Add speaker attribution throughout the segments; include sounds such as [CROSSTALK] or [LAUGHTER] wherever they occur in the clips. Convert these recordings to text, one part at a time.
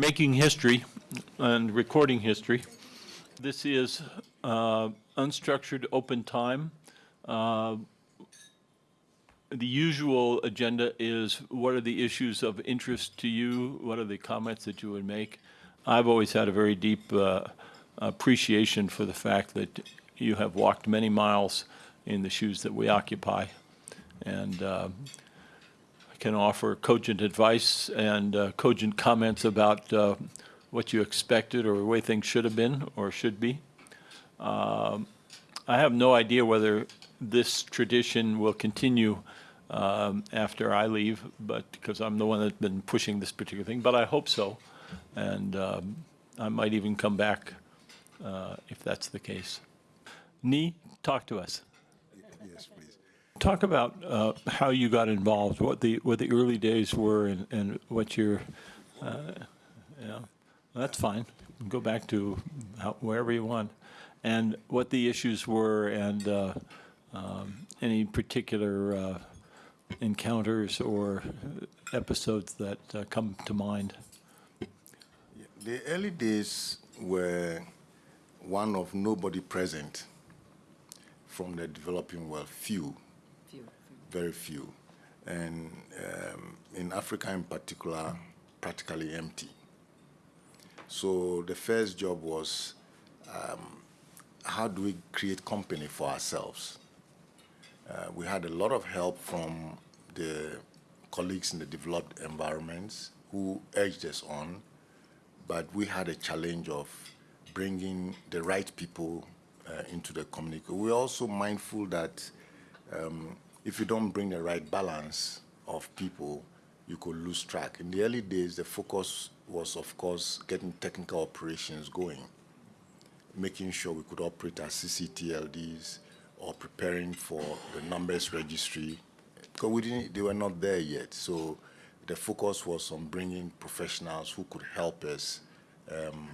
Speaker 1: Making history and recording history. This is uh, unstructured, open time. Uh, The usual agenda is what are the issues of interest to you? What are the comments that you would make? I've always had a very deep uh, appreciation for the fact that you have walked many miles in the shoes that we occupy. And uh, can offer cogent advice and uh, cogent comments about uh, what you expected or the way things should have been or should be. Um, I have no idea whether this tradition will continue um, after I leave, but because I'm the one that's been pushing this particular thing, but I hope so. And um, I might even come back uh, if that's the case. Nii, talk to us.
Speaker 2: Yes.
Speaker 1: Talk about uh, how you got involved, what the what the early days were, and, and what your, uh, yeah, that's fine. Go back to how, wherever you want, and what the issues were, and uh, um, any particular uh, encounters or episodes that uh, come to mind.
Speaker 2: The early days were one of nobody present from the developing world, few,
Speaker 3: Few.
Speaker 2: Very few. And um, in Africa in particular, practically empty. So the first job was um, how do we create company for ourselves? Uh, we had a lot of help from the colleagues in the developed environments who urged us on, but we had a challenge of bringing the right people uh, into the community. We're also mindful that um, if you don't bring the right balance of people, you could lose track. In the early days, the focus was, of course, getting technical operations going, making sure we could operate as CCTLDs or preparing for the numbers registry, because we didn't, they were not there yet. So the focus was on bringing professionals who could help us um,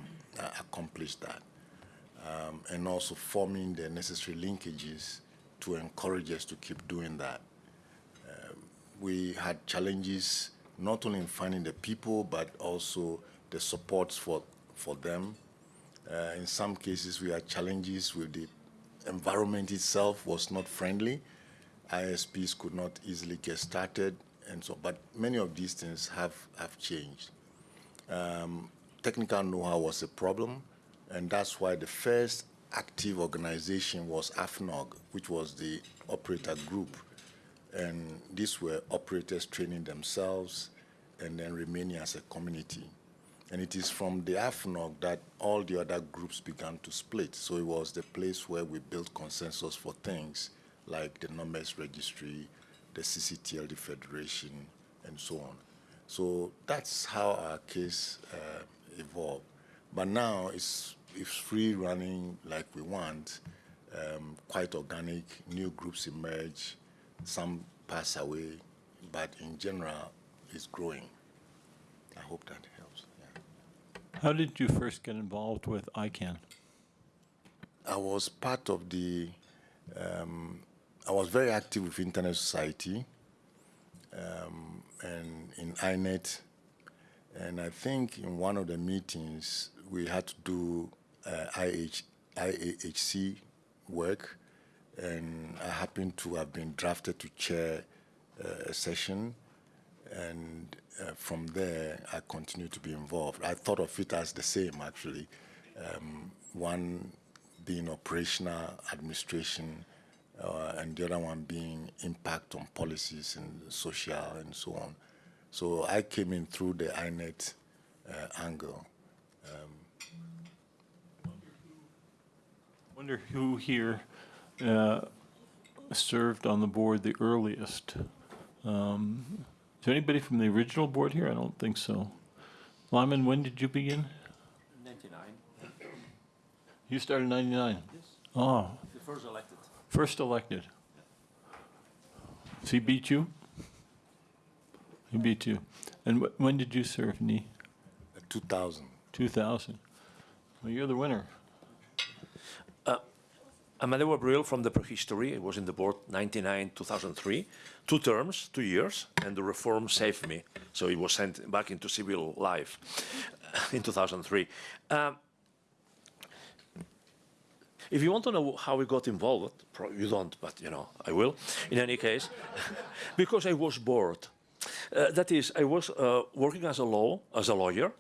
Speaker 2: accomplish that um, and also forming the necessary linkages to encourage us to keep doing that. Um, we had challenges not only in finding the people, but also the supports for, for them. Uh, in some cases, we had challenges with the environment itself was not friendly. ISPs could not easily get started, and so, but many of these things have, have changed. Um, technical know-how was a problem, and that's why the first active organization was AFNOG, which was the operator group. And these were operators training themselves and then remaining as a community. And it is from the AFNOG that all the other groups began to split. So it was the place where we built consensus for things like the numbers registry, the CCTLD Federation, and so on. So that's how our case uh, evolved. But now it's, it's free running like we want, um, quite organic, new groups emerge, some pass away, but in general, it's growing. I hope that helps. Yeah.
Speaker 1: How did you first get involved with ICANN?
Speaker 2: I was part of the, um, I was very active with Internet Society um, and in INET. And I think in one of the meetings, we had to do IH, IAHC work. And I happened to have been drafted to chair uh, a session. And uh, from there, I continued to be involved. I thought of it as the same, actually. Um, one being operational administration, uh, and the other one being impact on policies and social and so on. So I came in through the INET uh, angle.
Speaker 1: Wonder who here uh, served on the board the earliest? Um, Is there anybody from the original board here? I don't think so. Lyman, when did you begin?
Speaker 4: 99,
Speaker 1: You started in 99?
Speaker 4: yes,
Speaker 1: Oh,
Speaker 4: the first elected.
Speaker 1: first elected. So he beat you? He beat you. And wh- when did you serve, Nii?
Speaker 2: 2000.
Speaker 1: 2000? Well, you're the winner.
Speaker 4: Amadeu Abril from the prehistory. I was in the board 99, 2003. Two terms, two years, and the reform saved me. So it was sent back into civil life [LAUGHS] in 2003. Um, if you want to know how we got involved, you don't, but you know, I will. In any case, [LAUGHS] because I was bored. Uh, that is, I was uh, working as a law, as a lawyer.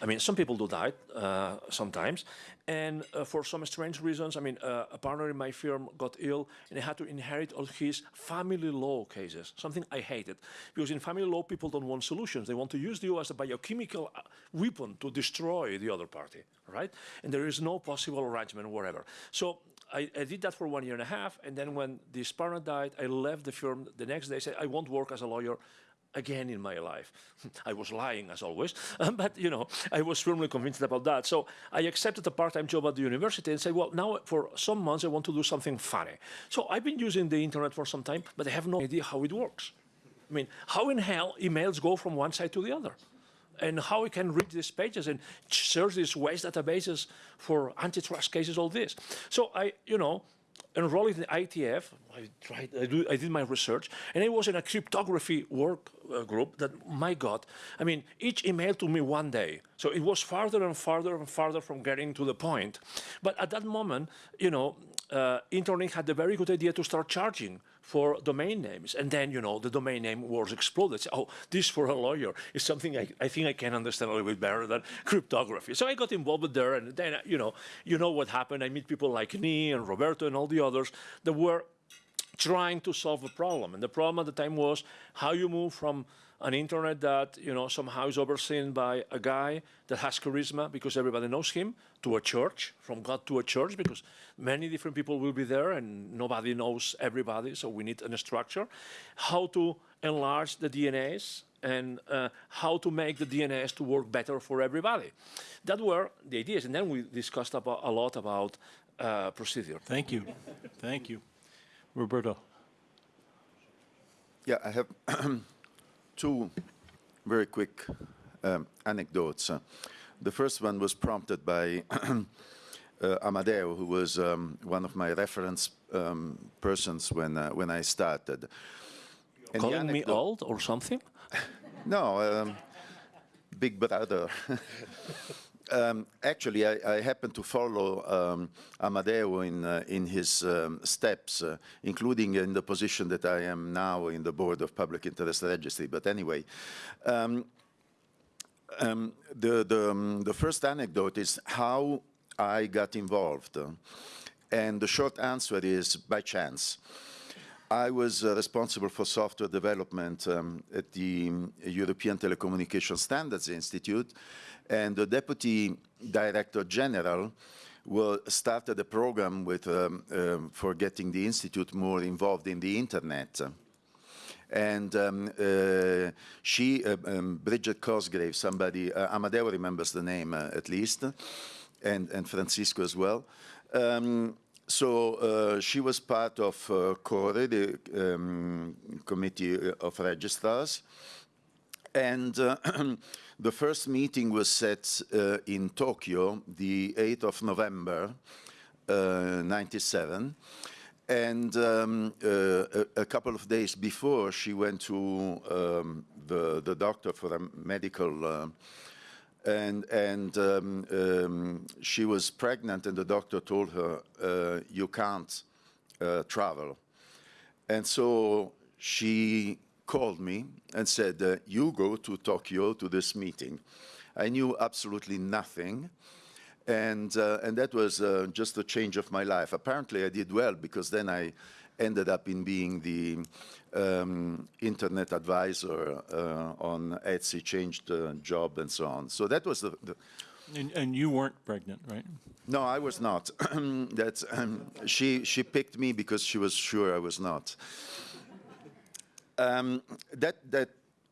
Speaker 4: I mean, some people do that uh, sometimes, and uh, for some strange reasons, I mean, uh, a partner in my firm got ill, and I had to inherit all his family law cases. Something I hated, because in family law, people don't want solutions; they want to use you as a biochemical uh, weapon to destroy the other party, right? And there is no possible arrangement, whatever. So I, I, did that for one year and a half, and then when this partner died, I left the firm the next day. I Said I won't work as a lawyer again in my life. [LAUGHS] I was lying as always, [LAUGHS] um, but you know I was firmly convinced about that. So I accepted a part-time job at the university and said, well, now for some months I want to do something funny. So I've been using the internet for some time, but I have no idea how it works. I mean, how in hell emails go from one side to the other? and how we can read these pages and search these waste databases for antitrust cases, all this. So I, you know, enrolled in the IETF. I tried, I, do, I did my research, and I was in a cryptography work uh, group that, my God, I mean, each email to me one day. So it was farther and farther and farther from getting to the point. But at that moment, you know, uh, InterNIC had a very good idea to start charging for domain names. And then, you know, the domain name wars exploded. So, oh, this for a lawyer is something I, I think I can understand a little bit better than cryptography. So I got involved there, and then, you know, you know what happened. I meet people like me and Roberto and all the others that were trying to solve a problem. And the problem at the time was how you move from an internet that you know somehow is overseen by a guy that has charisma because everybody knows him to a church from god to a church because many different people will be there and nobody knows everybody so we need a structure how to enlarge the dnas and uh, how to make the dns to work better for everybody that were the ideas and then we discussed about, a lot about uh, procedure
Speaker 1: Thank you. Thank you. Roberto.
Speaker 3: Yeah, I have [CLEARS THROAT] two very quick um, anecdotes. Uh, the first one was prompted by [CLEARS THROAT] uh, Amadeu, who was um, one of my reference um, persons when uh, when I started. And
Speaker 4: calling me old or something [LAUGHS]
Speaker 3: No, um, big brother. [LAUGHS] um, actually, I, I happen to follow um, Amadeu in uh, in his um, steps, uh, including in the position that I am now in the board of Public Interest Registry. But anyway. Um, um, the, the, um, the first anecdote is how I got involved. And the short answer is by chance. I was uh, responsible for software development um, at the um, European Telecommunication Standards Institute, and the deputy director general wa- started a program with, um, um, for getting the institute more involved in the internet. And um, uh, she, uh, um, Bridget Cosgrave, somebody, uh, Amadeu remembers the name uh, at least, and, and Francisco as well. Um, so uh, she was part of uh, CORE, the um, Committee of Registrars. And uh, [CLEARS THROAT] the first meeting was set uh, in Tokyo, the 8th of November, uh, 97. And um, uh, a, a couple of days before, she went to um, the, the doctor for a medical, uh, and, and um, um, she was pregnant, and the doctor told her, uh, you can't uh, travel. And so she called me and said, uh, you go to Tokyo to this meeting. I knew absolutely nothing. And, uh, and that was uh, just a change of my life. Apparently, I did well because then I ended up in being the um, internet advisor uh, on ETSI, changed uh, job and so on. So that was the, the
Speaker 1: And, and you weren't pregnant, right?
Speaker 3: no, I was not. [CLEARS THROAT] That's um, she. She picked me because she was sure I was not. Um, that that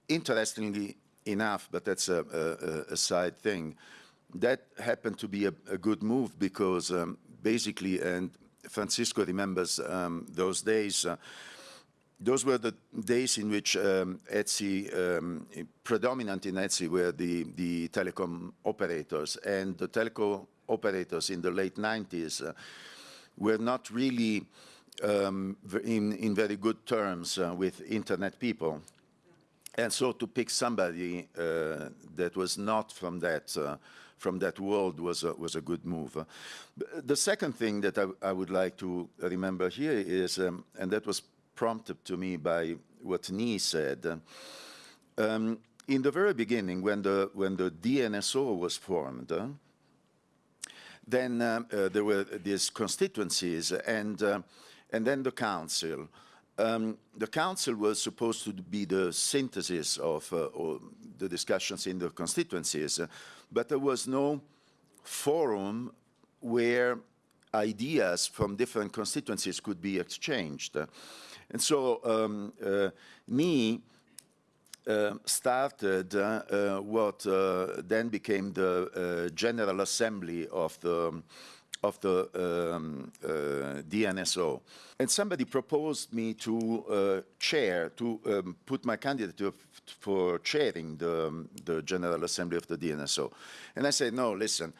Speaker 3: interestingly enough, but that's a, a, a side thing. That happened to be a, a good move because um, basically, and Francisco remembers um, those days. Uh, those were the days in which um, ETSI, um, predominant in ETSI, were the, the telecom operators. And the telecom operators in the late 90s uh, were not really um, in, in very good terms uh, with internet people. And so to pick somebody uh, that was not from that, uh, from that world was a, was a good move. Uh, the second thing that I, I would like to remember here is, um, and that was prompted to me by what Nii said, uh, um, in the very beginning, when the, when the DNSO was formed, uh, then uh, there were these constituencies and, and then the council. Um, the council was supposed to be the synthesis of the discussions in the constituencies, but there was no forum where ideas from different constituencies could be exchanged. And so um, uh, me uh, started uh, what uh, then became the uh, General Assembly of the of the um, uh, DNSO. And somebody proposed me to uh, chair, to um, put my candidature for chairing the, the General Assembly of the DNSO. And I said, no, listen,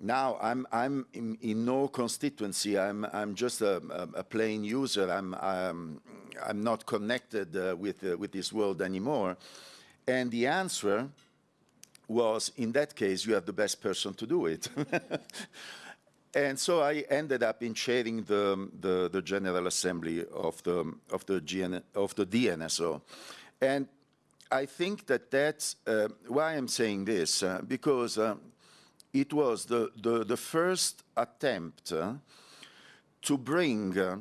Speaker 3: now I'm, I'm in, in no constituency. I'm, I'm just a, a, a plain user. I'm, I'm, I'm not connected uh, with, uh, with this world anymore. And the answer was, in that case, you have the best person to do it. [LAUGHS] and so I ended up in chairing the, the, the General Assembly of the, of the, GN, of the DNSO. And I think that that's uh, why I'm saying this, uh, because uh, it was the, the, the first attempt uh, to bring uh,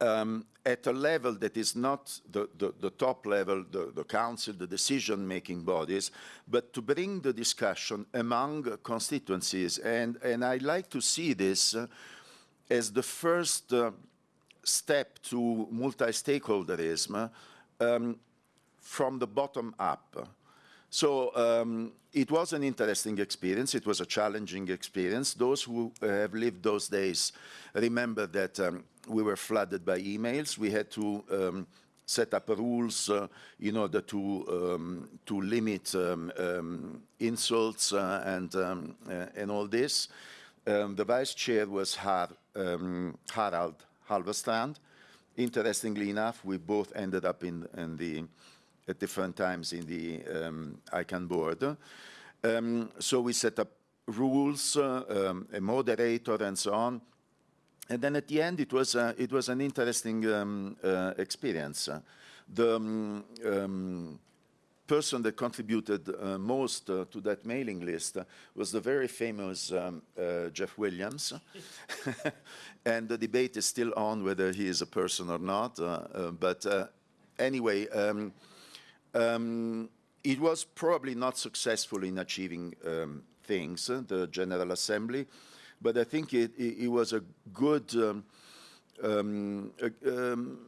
Speaker 3: um, at a level that is not the, the, the top level, the, the council, the decision-making bodies, but to bring the discussion among constituencies. And, and I like to see this uh, as the first uh, step to multi-stakeholderism um, from the bottom up. So um, it was an interesting experience. It was a challenging experience. Those who uh, have lived those days remember that um, we were flooded by emails. We had to um, set up rules uh, in order to um, to limit um, um, insults uh, and um, uh, and all this. Um, the vice chair was Har, um, Harald Alvestrand. Interestingly enough, we both ended up in, in the at different times in the um, ICANN board. Um, so we set up rules, uh, um, a moderator, and so on. And then at the end, it was uh, it was an interesting um, uh, experience. The um, um, person that contributed uh, most uh, to that mailing list was the very famous um, uh, Jeff Williams. [LAUGHS] and the debate is still on whether he is a person or not. but anyway, um, it was probably not successful in achieving um, things, uh, the General Assembly, but I think it, it, it was a good, um, um, a, um,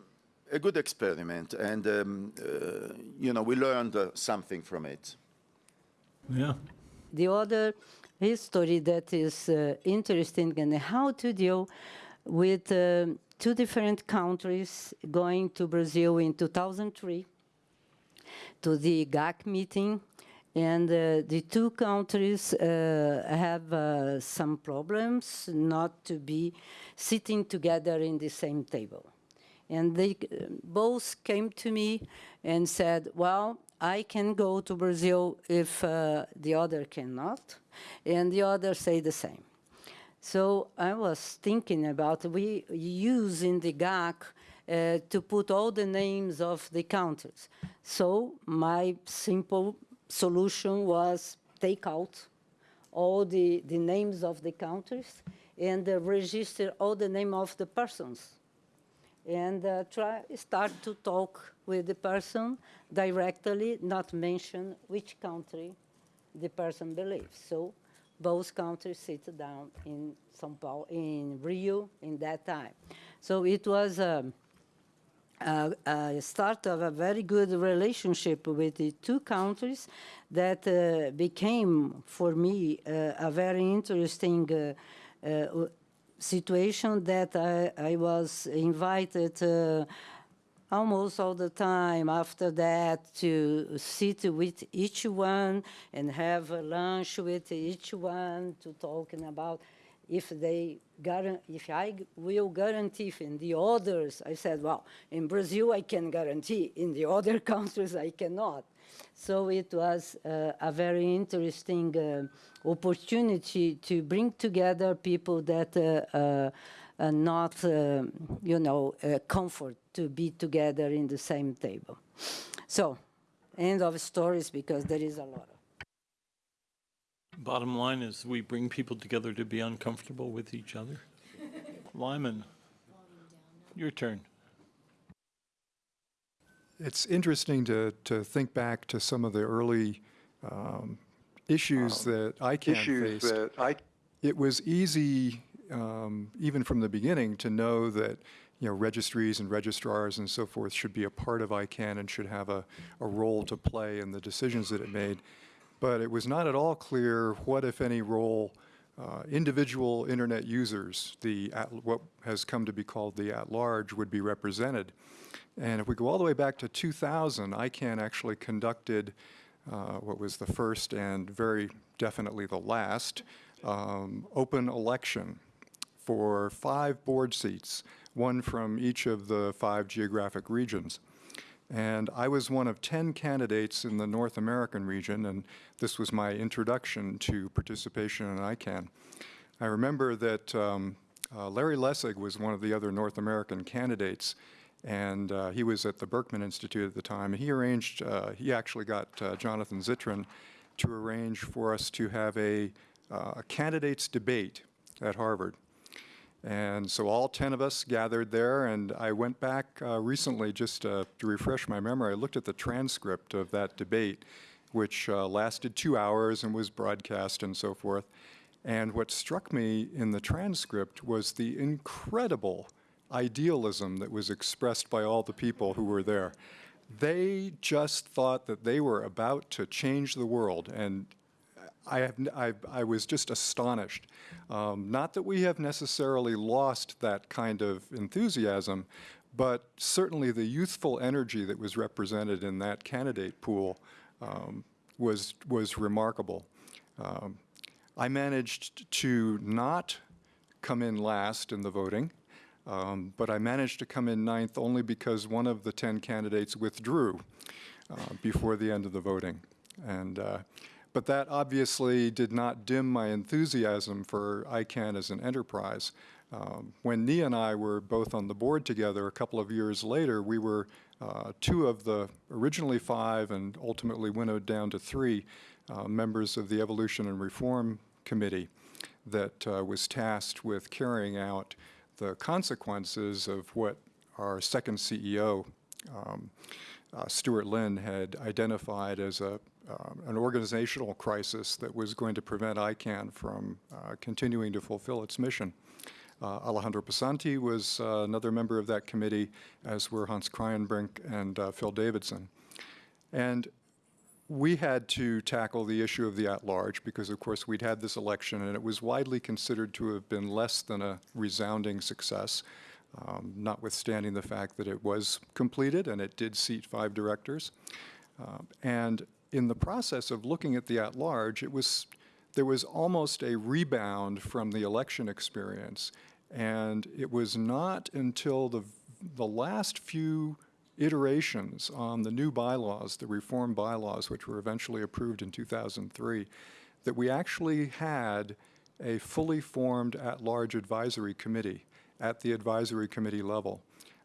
Speaker 3: a good experiment, and um, uh, you know we learned uh, something from it.
Speaker 1: Yeah.
Speaker 5: the other history that is uh, interesting and how to deal with um two different countries going to Brazil in 2003 to the GAC meeting. And uh, the two countries uh, have uh, some problems not to be sitting together in the same table. And they uh, both came to me and said, well, I can go to Brazil if uh, the other cannot. And the other say the same. So I was thinking about we use in the GAC uh, to put all the names of the countries. So my simple solution was take out all the, the names of the countries and uh, register all the name of the persons and uh, try start to talk with the person directly, not mention which country the person believes. So both countries sit down in São Paulo, in Rio, in that time. So it was a, a, a start of a very good relationship with the two countries that uh, became, for me, uh, a very interesting uh, uh, situation that I, I was invited uh, almost all the time after that to sit with each one and have lunch with each one to talking about if they if I will guarantee in the others, I said, well, in Brazil I can guarantee, in the other [LAUGHS] countries I cannot. So it was uh, a very interesting uh, opportunity to bring together people that uh, uh, are not, uh, you know, comfort to be together in the same table. So, end of stories because there is a lot. Of.
Speaker 1: Bottom line is we bring people together to be uncomfortable with each other. Lyman, your turn.
Speaker 6: It's interesting to, to think back to some of the early um, issues that ICANN
Speaker 7: issues
Speaker 6: faced.
Speaker 7: that I
Speaker 6: It was easy, um, even from the beginning, to know that you know registries and registrars and so forth should be a part of ICANN and should have a, a role to play in the decisions that it made. But it was not at all clear what, if any, role uh, individual internet users, the at, what has come to be called the at-large, would be represented. And if we go all the way back to 2000, ICANN actually conducted uh, what was the first and very definitely the last um, open election for five board seats, one from each of the five geographic regions. And I was one of 10 candidates in the North American region, and this was my introduction to participation in ICANN. I remember that um, uh, Larry Lessig was one of the other North American candidates, and uh, he was at the Berkman Institute at the time. He arranged, uh, he actually got uh, Jonathan Zittrain to arrange for us to have a, uh, a candidates debate at Harvard. And so all 10 of us gathered there, and I went back uh, recently just uh, to refresh my memory. I looked at the transcript of that debate, which uh, lasted two hours and was broadcast and so forth. And what struck me in the transcript was the incredible idealism that was expressed by all the people who were there. They just thought that they were about to change the world, and I, have, I, I was just astonished. Um, not that we have necessarily lost that kind of enthusiasm, but certainly the youthful energy that was represented in that candidate pool um, was, was remarkable. Um, I managed to not come in last in the voting, um, but I managed to come in ninth only because one of the 10 candidates withdrew uh, before the end of the voting. And, uh, but that obviously did not dim my enthusiasm for ICANN as an enterprise. Um, when Nii and I were both on the board together a couple of years later, we were uh, two of the originally five and ultimately winnowed down to three uh, members of the Evolution and Reform Committee that uh, was tasked with carrying out the consequences of what our second CEO, um, uh, Stuart Lynn, had identified as a, um, an organizational crisis that was going to prevent ICANN from uh, continuing to fulfill its mission. Uh, Alejandro Pisanty was uh, another member of that committee, as were Hans Kraaijenbrink and uh, Phil Davidson. And we had to tackle the issue of the at-large because, of course, we'd had this election and it was widely considered to have been less than a resounding success, um, notwithstanding the fact that it was completed and it did seat five directors. Uh, and in the process of looking at the at-large, it was there was almost a rebound from the election experience, and it was not until the the last few iterations on the new bylaws, the reform bylaws, which were eventually approved in 2003, that we actually had a fully formed at-large advisory committee at the advisory committee level.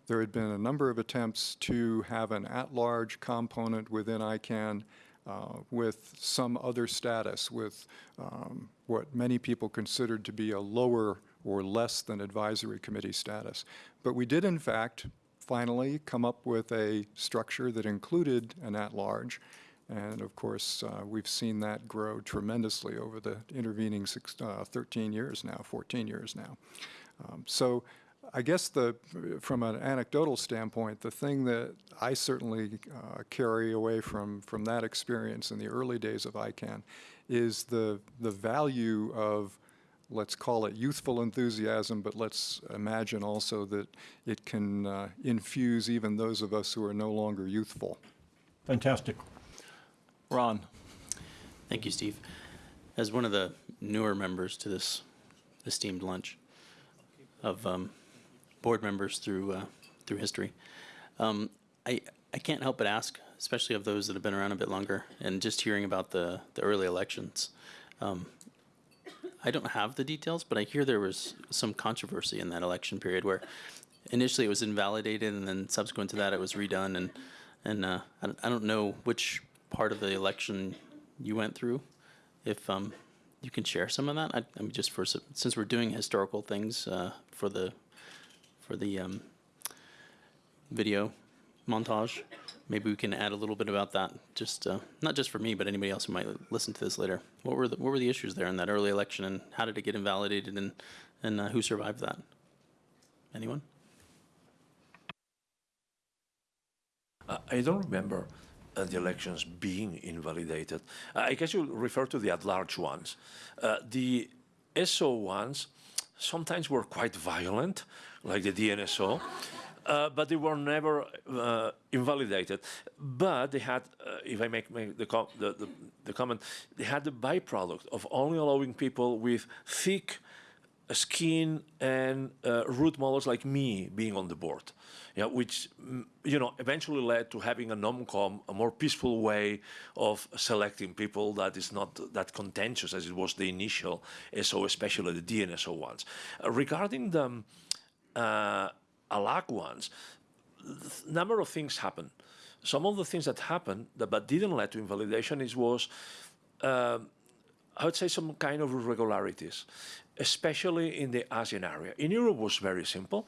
Speaker 6: There had been a number of attempts to have an at-large component within ICANN uh, with some other status, with um, what many people considered to be a lower or less than advisory committee status. But we did, in fact, finally come up with a structure that included an at-large. And of course, uh, we've seen that grow tremendously over the intervening six, uh, 13 years now, 14 years now. Um, so I guess the, from an anecdotal standpoint, the thing that I certainly uh, carry away from, from that experience in the early days of ICANN is the, the value of let's call it youthful enthusiasm, but let's imagine also that it can uh, infuse even those of us who are no longer youthful.
Speaker 1: Fantastic. Ron,
Speaker 8: Thank you, Steve. As one of the newer members to this
Speaker 7: esteemed lunch of um, board members through uh, through history. Um, I I can't help but ask, especially of those that have been around a bit longer, and just hearing about the the early elections. Um, I don't have the details, but I hear there was some controversy in that election period where initially it was invalidated, and then subsequent to that it was redone, and and uh, I, don't, know which part of the election you went through. If um, you can share some of that, I, I mean, just for since we're doing historical things uh, for the for the um, video montage, maybe we can add a little bit about that. Just uh, not just for me, but anybody else who might listen to this later. What were the what were the issues there in that early election, and how did it get invalidated, and and uh, who survived that? Anyone?
Speaker 4: I don't remember uh, the elections being invalidated. I guess you refer to the at-large ones. Uh, the SO ones sometimes were quite violent, like the DNSO, uh, but they were never uh, invalidated. But they had, uh, if I make, make the, com the, the, the comment, they had the byproduct of only allowing people with thick skin and uh, root models like me being on the board, which mm, you know eventually led to having a nomcom, a more peaceful way of selecting people that is not that contentious as it was the initial SO, especially the DNSO ones. Uh, regarding the um, uh, ALAC ones, number of things happened. Some of the things that happened that but didn't lead to invalidation is was um, I would say some kind of irregularities, especially in the ASEAN area. In Europe was very simple.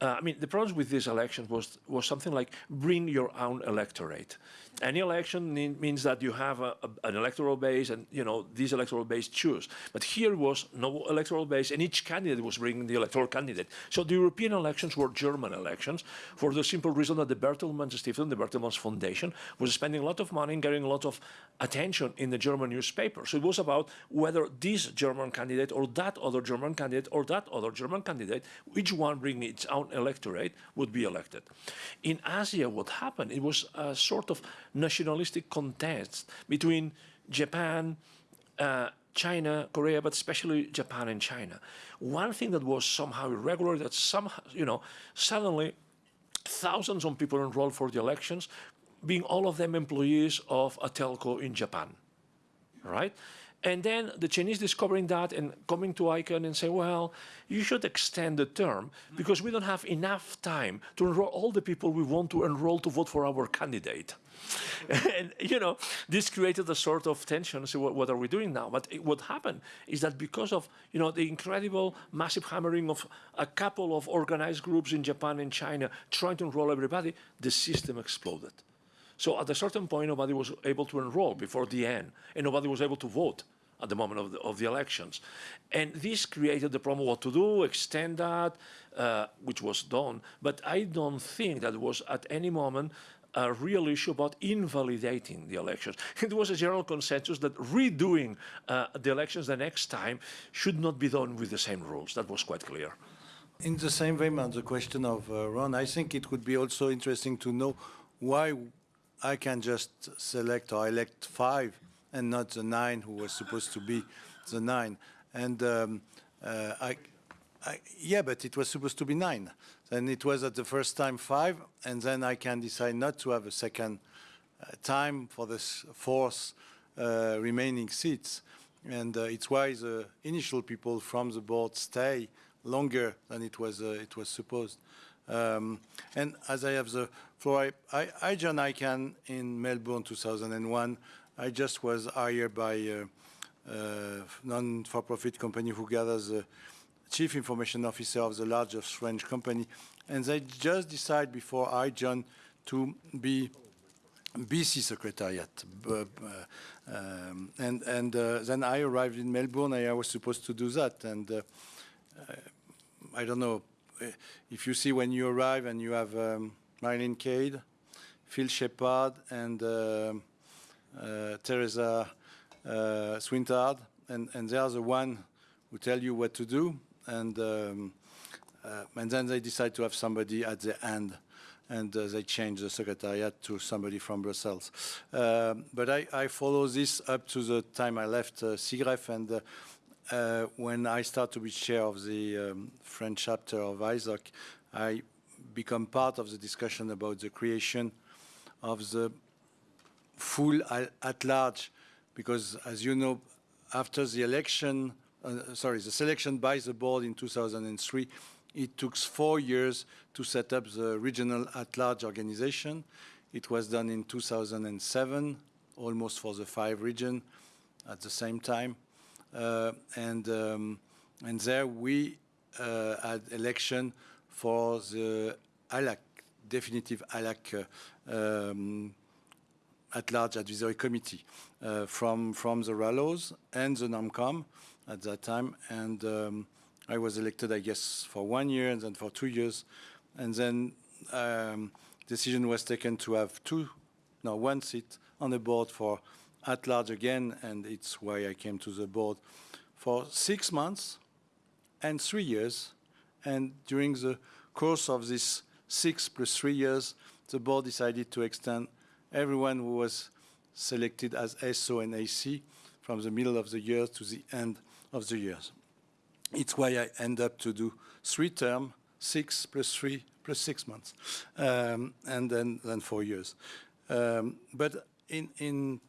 Speaker 4: Uh, I mean, the problem with these elections was, was something like bring your own electorate. Any election mean, means that you have a, a, an electoral base and, you know, this electoral base choose. But here was no electoral base and each candidate was bringing the electoral candidate. So the European elections were German elections for the simple reason that the Bertelsmann Stiftung, the Bertelsmann Foundation, was spending a lot of money and getting a lot of attention in the German newspaper. So it was about whether this German candidate or that other German candidate or that other German candidate, each one bringing its own electorate, would be elected. In Asia, what happened, it was a sort of nationalistic contest between Japan, uh, China, Korea, but especially Japan and China. One thing that was somehow irregular, that somehow, you know, suddenly thousands of people enrolled for the elections, being all of them employees of a telco in Japan, right? And then the Chinese discovering that and coming to ICANN and say, well, you should extend the term because we don't have enough time to enroll all the people we want to enroll to vote for our candidate. [LAUGHS] and, you know, this created a sort of tension. So what, what are we doing now? But it, what happened is that because of, you know, the incredible massive hammering of a couple of organized groups in Japan and China trying to enroll everybody, the system exploded. So at a certain point, nobody was able to enroll before the end, and nobody was able to vote at the moment of the, of the elections. And this created the problem what to do, extend that, uh, which was done. But I don't think that was at any moment a real issue about invalidating the elections. [LAUGHS] It was a general consensus that redoing uh, the elections the next time should not be done with the same rules. That was quite clear.
Speaker 8: In the same vein, on the question of uh, Ron, I think it would be also interesting to know why ICANN just select or elect five and not the nine who was supposed to be the nine. And um, uh, I, I, yeah, but it was supposed to be nine. Then it was at the first time five, and then ICANN decide not to have a second uh, time for the fourth uh, remaining seats. And uh, it's why the initial people from the board stay longer than it was uh, it was supposed. Um, and as I have the floor, I, I, joined ICANN in Melbourne 2001. I just was hired by a uh, non-for-profit company who gathers the chief information officer of the largest French company. And they just decided before I joined to be BC Secretariat. B- um, and and uh, then I arrived in Melbourne. I was supposed to do that. And uh, uh, I don't know uh, if you see when you arrive and you have um, Marilyn Cade, Phil Sheppard, and uh, uh, Theresa uh, Swinehart, and, and they are the one who tell you what to do. And um, uh, and then they decide to have somebody at the end, and uh, they change the secretariat to somebody from Brussels. Um, but I, I follow this up to the time I left uh, CIGREF, and uh, uh, when I start to be chair of the um, French chapter of ISOC, I become part of the discussion about the creation of the full at large, because as you know, after the election, uh, sorry, the selection by the board in 2003, it took four years to set up the regional at-large organization. It was done in 2007, almost for the five region at the same time. Uh, and, um, and there we uh, had election for the ALAC, definitive ALAC uh, um, at-large advisory committee uh, from from the RALOs and the NOMCOM at that time, and um, I was elected, I guess, for one year and then for two years, and then um, decision was taken to have two, no, one seat on the board for at-large again, and it's why I came to the board for six months and three years, and during the course of this six plus three years, the board decided to extend everyone who was selected as SO and AC from the middle of the year to the end of the years. It's why I end up to do three term, six plus three plus six months, um, and then, then four years. Um, but in, in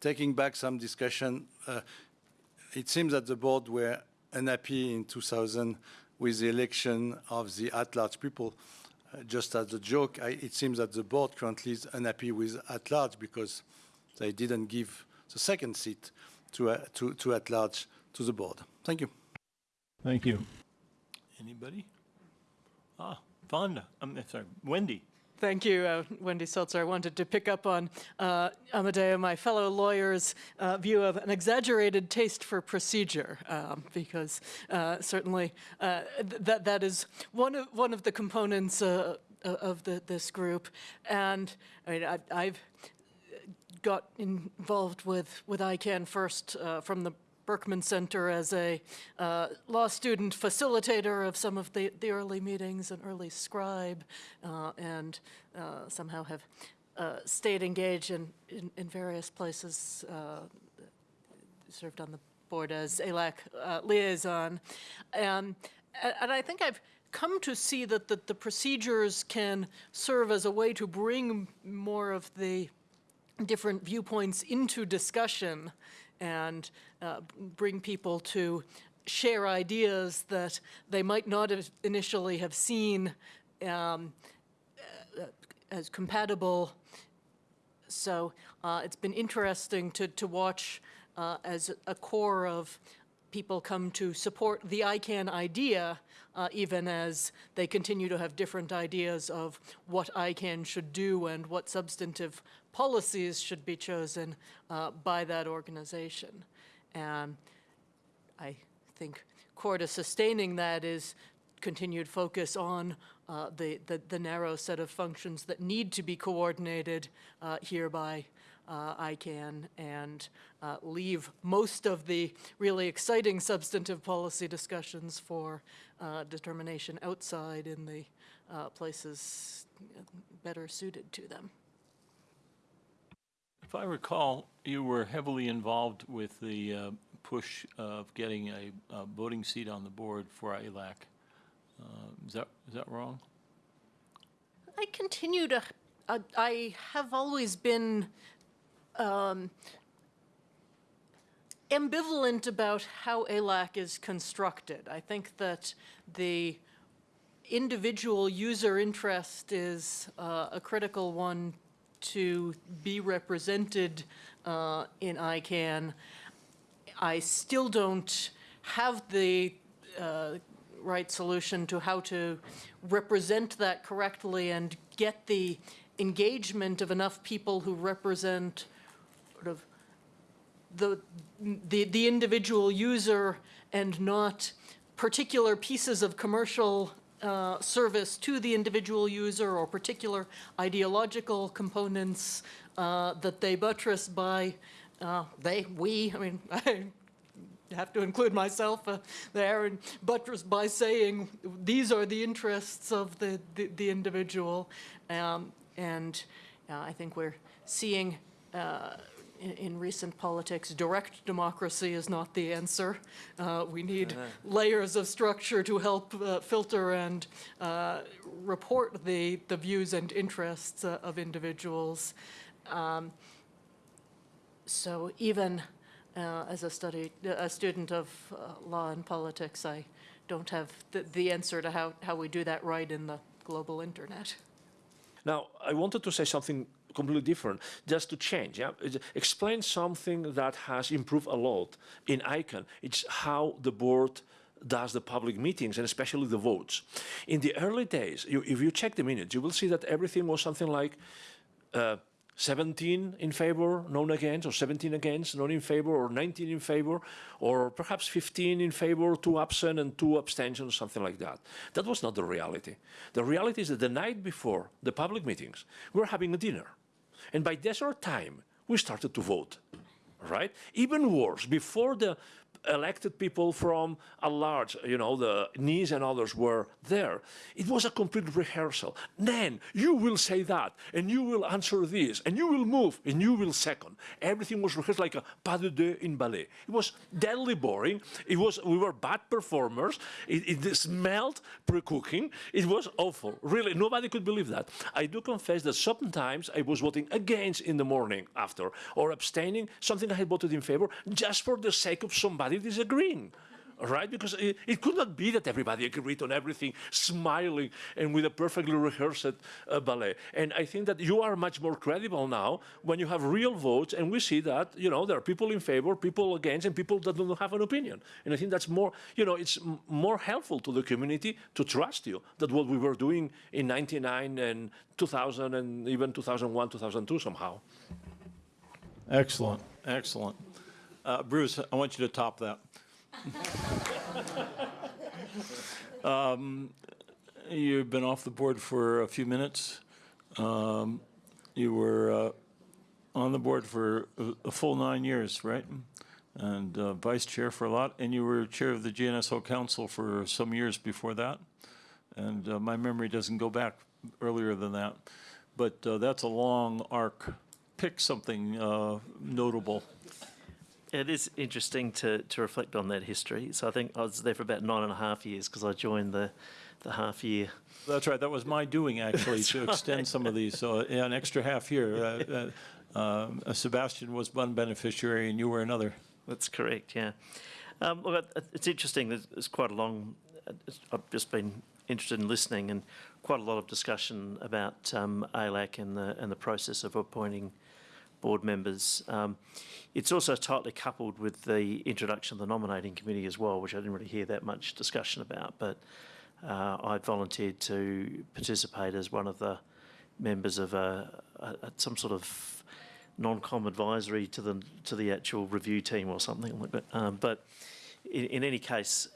Speaker 8: taking back some discussion, uh, it seems that the board were unhappy in 2000 with the election of the at-large people. Just as a joke, I, it seems that the board currently is unhappy with at-large because they didn't give the second seat to, uh, to, to at-large to the board. Thank you.
Speaker 1: Thank you. Anybody? Ah, Fonda, I'm sorry, Wendy.
Speaker 9: Thank you, uh, Wendy Seltzer. I wanted to pick up on uh, Amadeu, my fellow lawyer's uh, view of an exaggerated taste for procedure, um, because uh, certainly uh, th- that that is one of one of the components uh, of the, this group. And I mean, I, I've got involved with with ICANN first uh, from the Berkman Center as a uh, law student facilitator of some of the, the early meetings, an early scribe, uh, and uh, somehow have uh, stayed engaged in, in, in various places, uh, served on the board as ALAC liaison. Um, and I think I've come to see that the, the procedures can serve as a way to bring more of the different viewpoints into discussion and uh, bring people to share ideas that they might not have initially have seen um, uh, as compatible. So uh, it's been interesting to, to watch uh, as a core of people come to support the ICANN idea, uh, even as they continue to have different ideas of what ICANN should do and what substantive policies should be chosen uh, by that organization. And I think core to sustaining that is continued focus on uh, the, the, the narrow set of functions that need to be coordinated uh, here by uh, ICANN and uh, leave most of the really exciting substantive policy discussions for uh, determination outside in the uh, places better suited to them.
Speaker 1: If I recall, you were heavily involved with the uh, push of getting a a voting seat on the board for ALAC. Uh, Is that, is that wrong?
Speaker 9: I continue to, I, I have always been um, ambivalent about how ALAC is constructed. I think that the individual user interest is uh, a critical one to be represented uh, in ICANN. I still don't have the uh, right solution to how to represent that correctly and get the engagement of enough people who represent sort of the, the, the individual user and not particular pieces of commercial uh, service to the individual user or particular ideological components uh, that they buttress by, uh, they, we, I mean, [LAUGHS] I have to include myself uh, there, and buttress by saying these are the interests of the, the, the individual. Um, and uh, I think we're seeing in, in recent politics, direct democracy is not the answer. Uh, we need layers of structure to help uh, filter and uh, report the, the views and interests uh, of individuals. Um, so even uh, as a study, a student of uh, law and politics, I don't have the, the answer to how, how we do that right in the global internet.
Speaker 4: Now, I wanted to say something completely different, just to change. Yeah? Explain something that has improved a lot in ICANN. It's how the board does the public meetings and especially the votes. In the early days, you, if you check the minutes, you will see that everything was something like uh, 17 in favor, none against, or 17 against, none in favor, or 19 in favor, or perhaps 15 in favor, two absent, and two abstentions, something like that. That was not the reality. The reality is that the night before the public meetings, we were having a dinner. And by desert time, we started to vote, right? Even worse, before the elected people from a large, you know, the NIS and others were there. It was a complete rehearsal. Then you will say that, and you will answer this, and you will move, and you will second. Everything was rehearsed like a pas de deux in ballet. It was deadly boring. It was, we were bad performers. It, it smelled pre-cooking. It was awful. Really, nobody could believe that. I do confess that sometimes I was voting against in the morning after, or abstaining, something I had voted in favor, just for the sake of somebody disagreeing. right? Because it, it could not be that everybody agreed on everything, smiling and with a perfectly rehearsed uh, ballet. And I think that you are much more credible now when you have real votes, and we see that you know there are people in favor, people against, and people that don't have an opinion. And I think that's more, you know, it's more helpful to the community to trust you than what we were doing in '99 and 2000 and even 2001, 2002 somehow.
Speaker 1: Excellent, excellent. Uh, Bruce, I want you to top that. Um, You've been off the board for a few minutes. Um, You were uh, on the board for a- full nine years, right? And uh, vice chair for a lot, and you were chair of the GNSO Council for some years before that. And uh, my memory doesn't go back earlier than that. But uh, that's a long arc. Pick something uh, notable.
Speaker 10: It is interesting to, to reflect on that history. So I think I was there for about nine and a half years because I joined the, the half year.
Speaker 1: That's right. That was my doing, actually, to [LAUGHS] extend some of these. So yeah, an extra half year. Uh, uh, uh, Sebastian was one beneficiary, and you were another.
Speaker 10: That's correct, yeah. Um, look, it's interesting. There's, there's quite a long. I've just been interested in listening, and quite a lot of discussion about um, ALAC and the and the process of appointing board members. Um, it's also tightly coupled with the introduction of the nominating committee as well, which I didn't really hear that much discussion about. But uh, I volunteered to participate as one of the members of a, a, some sort of NOMCOM advisory to the to the actual review team or something like that. Um, but in, in any case,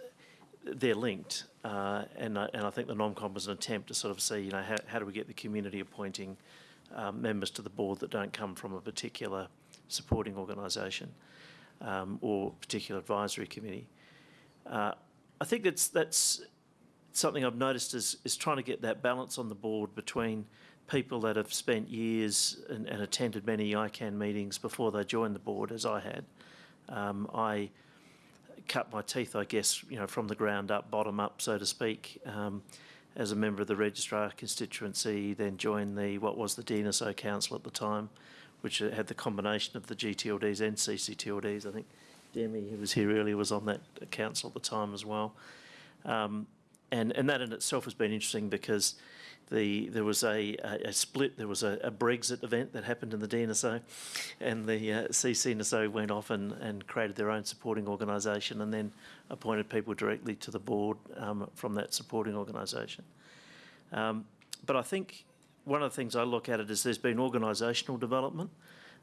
Speaker 10: they're linked, uh, and I, and I think the NOMCOM was an attempt to sort of see, you know, how, how do we get the community appointing um, members to the board that don't come from a particular supporting organisation um, or particular advisory committee. Uh, I think that's that's something I've noticed is is trying to get that balance on the board between people that have spent years and, and attended many ICANN meetings before they joined the board, as I had. Um, I cut my teeth, I guess, you know, from the ground up, bottom up, so to speak, um, as a member of the registrar constituency, then joined the, what was the DNSO Council at the time, which had the combination of the GTLDs and CCTLDs. I think Demi, who was here earlier, was on that council at the time as well. Um, and, and that in itself has been interesting because the, there was a, a, a split, there was a, a Brexit event that happened in the DNSO, and the uh, CCNSO went off and, and created their own supporting organisation and then appointed people directly to the board um, from that supporting organisation. Um, but I think one of the things I look at it is there's been organisational development,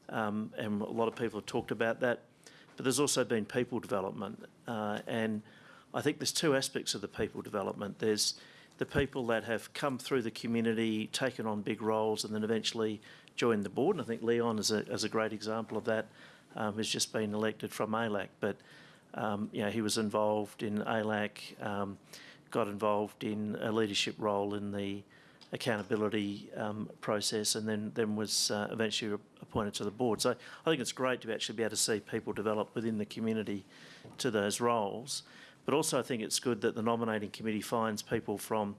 Speaker 10: um, and a lot of people have talked about that, but there's also been people development. Uh, and I think there's two aspects of the people development. There's the people that have come through the community, taken on big roles, and then eventually joined the board. And I think Leon is a, is a great example of that. Um, has just been elected from ALAC, but um, you know he was involved in ALAC, um, got involved in a leadership role in the accountability um, process, and then then was uh, eventually appointed to the board. So I think it's great to actually be able to see people develop within the community to those roles. But also, I think it's good that the nominating committee finds people from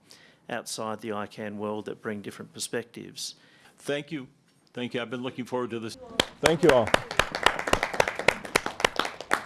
Speaker 10: outside the ICANN world that bring different perspectives.
Speaker 1: Thank you. Thank you. I've been looking forward to this.
Speaker 11: Thank you all.